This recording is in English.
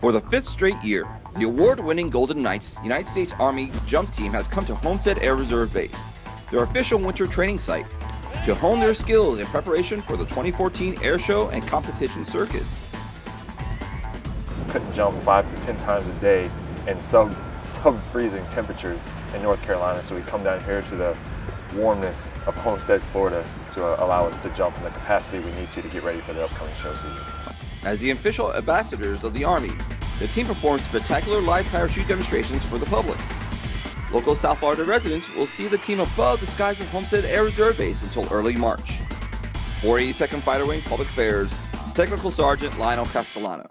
For the fifth straight year, the award-winning Golden Knights United States Army jump team has come to Homestead Air Reserve Base, their official winter training site, to hone their skills in preparation for the 2014 air show and competition circuit. Couldn't jump five to 10 times a day in sub, sub-freezing temperatures in North Carolina, so we come down here to the warmness of Homestead, Florida to allow us to jump in the capacity we need to to get ready for the upcoming show season. As the official ambassadors of the Army, the team performs spectacular live parachute demonstrations for the public. Local South Florida residents will see the team above the skies of Homestead Air Reserve Base until early March. 482nd Fighter Wing Public Affairs, Technical Sergeant Lionel Castellano.